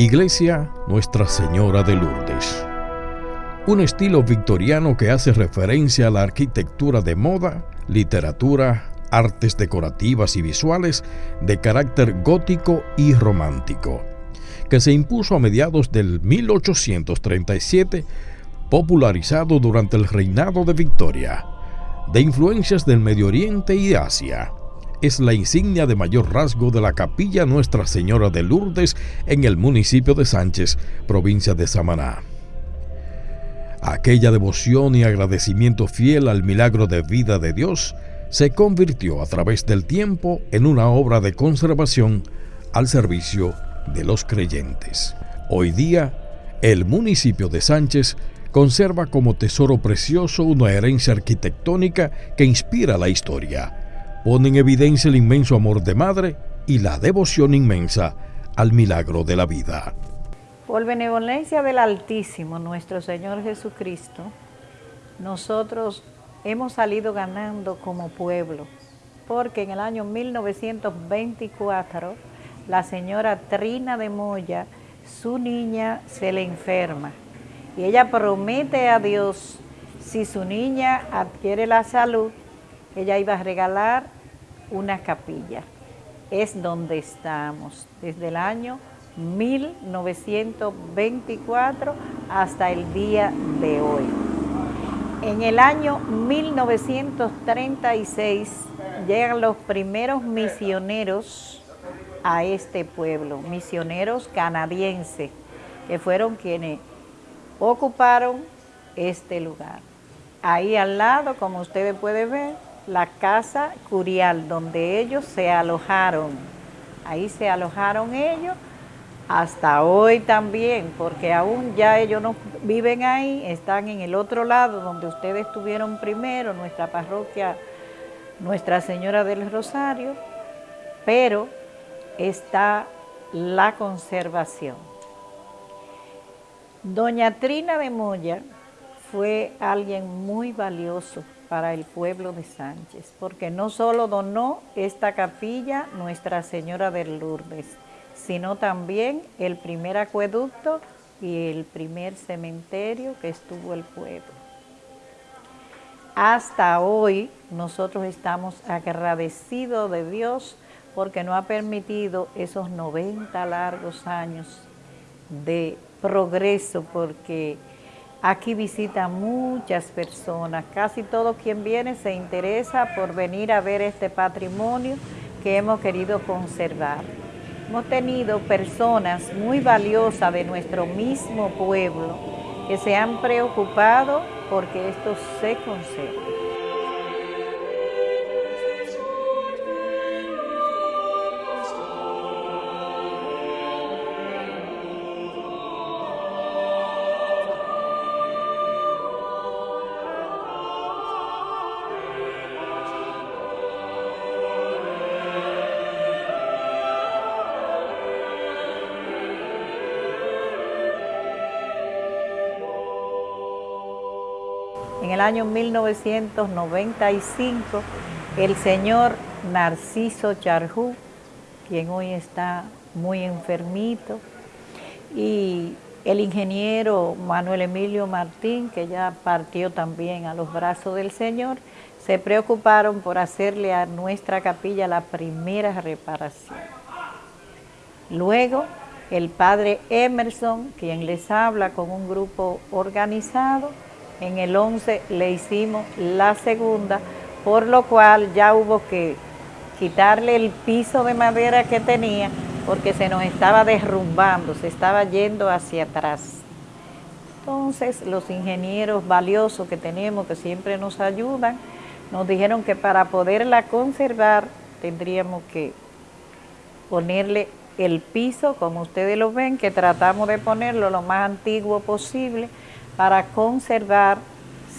Iglesia Nuestra Señora de Lourdes. Un estilo victoriano que hace referencia a la arquitectura de moda, literatura, artes decorativas y visuales de carácter gótico y romántico, que se impuso a mediados del 1837, popularizado durante el reinado de Victoria, de influencias del Medio Oriente y Asia es la insignia de mayor rasgo de la capilla Nuestra Señora de Lourdes en el municipio de Sánchez, provincia de Samaná. Aquella devoción y agradecimiento fiel al milagro de vida de Dios se convirtió a través del tiempo en una obra de conservación al servicio de los creyentes. Hoy día, el municipio de Sánchez conserva como tesoro precioso una herencia arquitectónica que inspira la historia pone en evidencia el inmenso amor de madre y la devoción inmensa al milagro de la vida. Por benevolencia del Altísimo, nuestro Señor Jesucristo, nosotros hemos salido ganando como pueblo, porque en el año 1924 la señora Trina de Moya, su niña se le enferma y ella promete a Dios, si su niña adquiere la salud, ella iba a regalar una capilla. Es donde estamos desde el año 1924 hasta el día de hoy. En el año 1936 llegan los primeros misioneros a este pueblo, misioneros canadienses, que fueron quienes ocuparon este lugar. Ahí al lado, como ustedes pueden ver, la casa curial donde ellos se alojaron. Ahí se alojaron ellos hasta hoy también, porque aún ya ellos no viven ahí, están en el otro lado donde ustedes estuvieron primero, nuestra parroquia Nuestra Señora del Rosario, pero está la conservación. Doña Trina de Moya fue alguien muy valioso para el pueblo de Sánchez, porque no solo donó esta capilla Nuestra Señora de Lourdes, sino también el primer acueducto y el primer cementerio que estuvo el pueblo. Hasta hoy nosotros estamos agradecidos de Dios porque nos ha permitido esos 90 largos años de progreso, porque Aquí visitan muchas personas, casi todo quien viene se interesa por venir a ver este patrimonio que hemos querido conservar. Hemos tenido personas muy valiosas de nuestro mismo pueblo que se han preocupado porque esto se conserve. En el año 1995, el señor Narciso Charjú, quien hoy está muy enfermito, y el ingeniero Manuel Emilio Martín, que ya partió también a los brazos del Señor, se preocuparon por hacerle a nuestra capilla la primera reparación. Luego, el padre Emerson, quien les habla con un grupo organizado, en el 11 le hicimos la segunda, por lo cual ya hubo que quitarle el piso de madera que tenía porque se nos estaba derrumbando, se estaba yendo hacia atrás. Entonces los ingenieros valiosos que tenemos, que siempre nos ayudan, nos dijeron que para poderla conservar tendríamos que ponerle el piso, como ustedes lo ven, que tratamos de ponerlo lo más antiguo posible, para conservar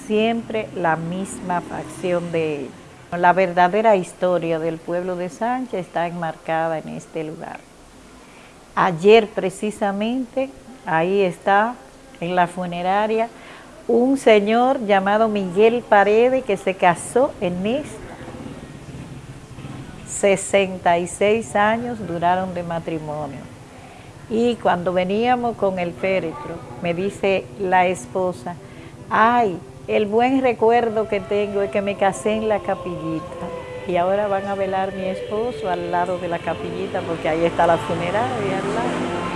siempre la misma facción de él. La verdadera historia del pueblo de Sánchez está enmarcada en este lugar. Ayer precisamente, ahí está, en la funeraria, un señor llamado Miguel Paredes que se casó en esta. 66 años duraron de matrimonio. Y cuando veníamos con el féretro, me dice la esposa, ay, el buen recuerdo que tengo es que me casé en la capillita. Y ahora van a velar mi esposo al lado de la capillita porque ahí está la funeraria al lado.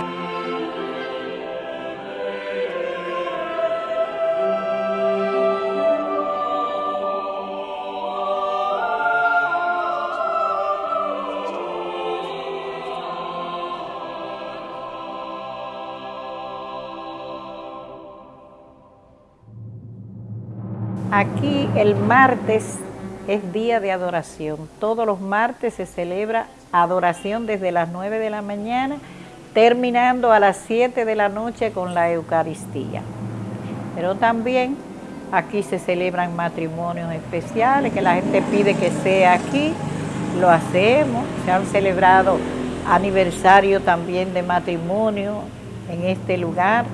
Aquí el martes es día de adoración. Todos los martes se celebra adoración desde las 9 de la mañana, terminando a las 7 de la noche con la Eucaristía. Pero también aquí se celebran matrimonios especiales, que la gente pide que sea aquí, lo hacemos. Se han celebrado aniversario también de matrimonio en este lugar.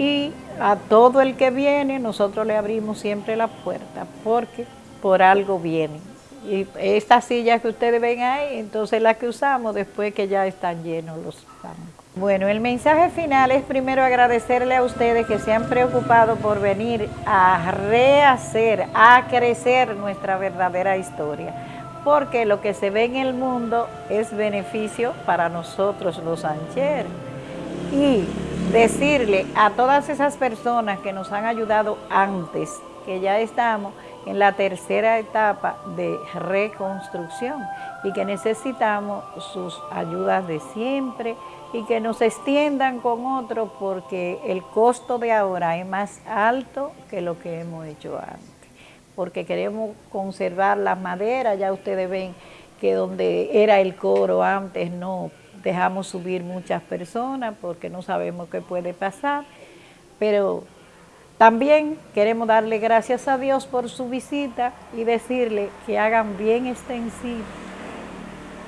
Y a todo el que viene nosotros le abrimos siempre la puerta porque por algo viene. Y estas sillas que ustedes ven ahí, entonces las que usamos después que ya están llenos los bancos. Bueno, el mensaje final es primero agradecerle a ustedes que se han preocupado por venir a rehacer, a crecer nuestra verdadera historia, porque lo que se ve en el mundo es beneficio para nosotros los ancheros. Y decirle a todas esas personas que nos han ayudado antes, que ya estamos en la tercera etapa de reconstrucción y que necesitamos sus ayudas de siempre y que nos extiendan con otros porque el costo de ahora es más alto que lo que hemos hecho antes. Porque queremos conservar las maderas, ya ustedes ven que donde era el coro antes no dejamos subir muchas personas porque no sabemos qué puede pasar, pero también queremos darle gracias a Dios por su visita y decirle que hagan bien extensiva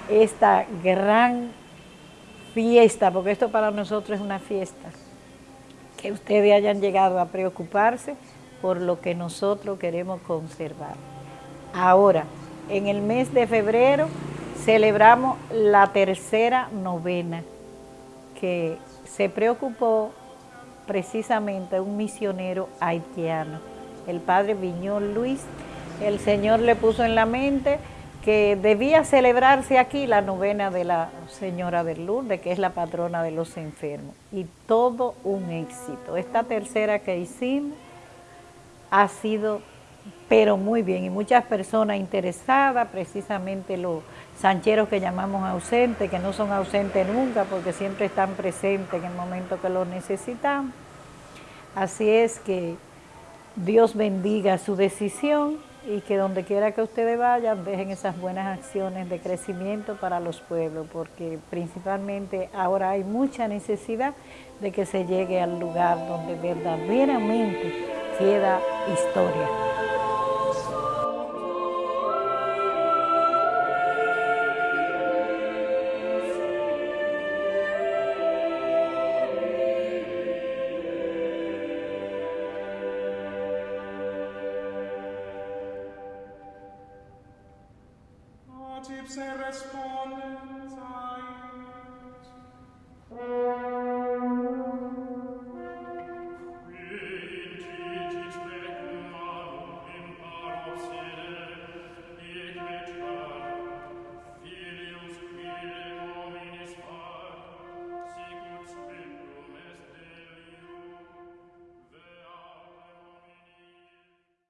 esta gran fiesta, porque esto para nosotros es una fiesta, que ustedes hayan llegado a preocuparse por lo que nosotros queremos conservar. Ahora, en el mes de febrero, celebramos la tercera novena que se preocupó precisamente un misionero haitiano, el padre Viñón Luis. El Señor le puso en la mente que debía celebrarse aquí la novena de la Señora del Lourdes, que es la patrona de los enfermos. Y todo un éxito. Esta tercera que hicimos ha sido, pero muy bien, y muchas personas interesadas, precisamente los sancheros que llamamos ausentes, que no son ausentes nunca porque siempre están presentes en el momento que los necesitamos. Así es que Dios bendiga su decisión y que donde quiera que ustedes vayan dejen esas buenas acciones de crecimiento para los pueblos, porque principalmente ahora hay mucha necesidad de que se llegue al lugar donde verdaderamente queda historia. ipse respondens